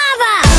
lava!